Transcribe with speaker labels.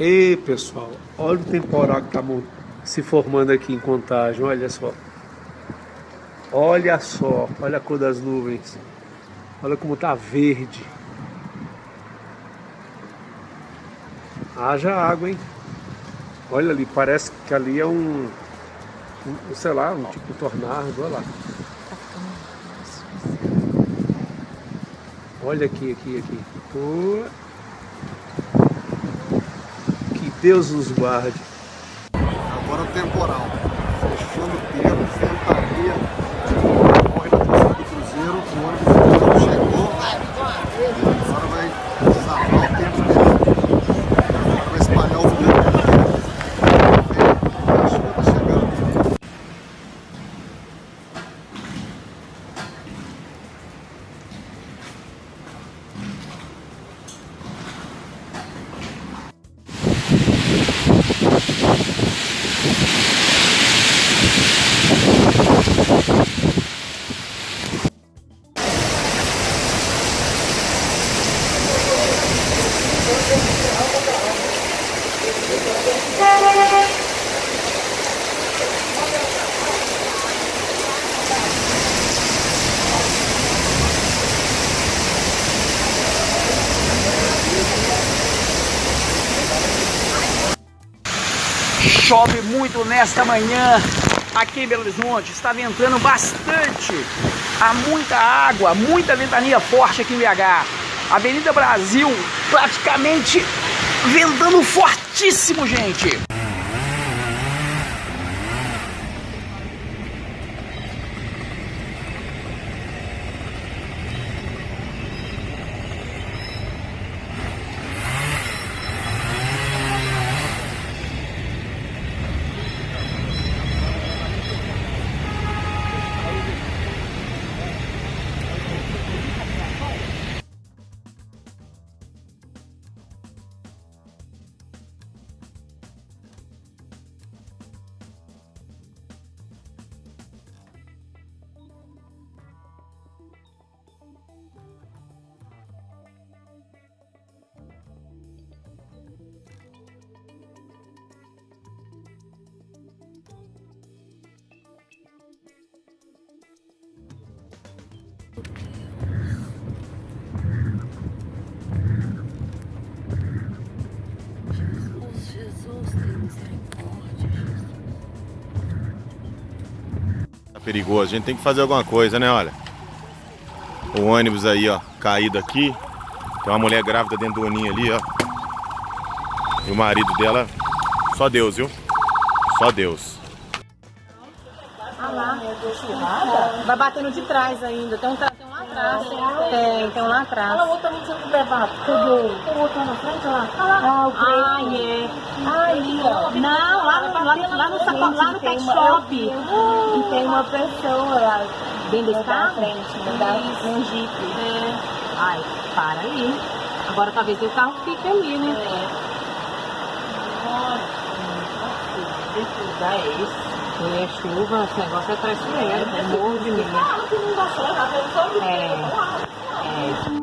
Speaker 1: Ei, pessoal, olha o temporal que está se formando aqui em Contagem, olha só. Olha só, olha a cor das nuvens. Olha como está verde. Haja água, hein? Olha ali, parece que ali é um, um sei lá, um tipo de tornado, olha lá. Olha aqui, aqui, aqui. Oh. Deus nos guarde.
Speaker 2: Agora o temporal. Fechando o tempo, ventaria. Corre da do Cruzeiro, o ônibus chegou. Agora vai salvar o tempo dele. Vai espalhar o vento. A chuva tá chegando.
Speaker 3: Chove muito nesta manhã aqui em Belo Horizonte, está ventando bastante. Há muita água, muita ventania forte aqui em BH. Avenida Brasil praticamente ventando fortíssimo, gente.
Speaker 4: Jesus, tem misericórdia, Jesus.
Speaker 5: Tá perigoso, a gente tem que fazer alguma coisa, né? Olha. O ônibus aí, ó, caído aqui. Tem uma mulher grávida dentro do oninho ali, ó. E o marido dela, só Deus, viu? Só Deus.
Speaker 6: Ah lá, vai batendo de trás ainda. Tem um, tra... tem um lá atrás. Tem, tem um lá atrás. Olha o outro não sendo levado. Tem o outro lá na frente, lá. Ah, o Ai, é. Ali, ó. Não, lá no, saco- lá no pet shop. E tem uma pessoa lá. Dentro desse carro? frente, um jeep. É. Ai, para aí. Agora talvez o carro fique ali, né? Que lugar é esse? É chuva, esse negócio é traiçoeiro, é morro de medo. É, é,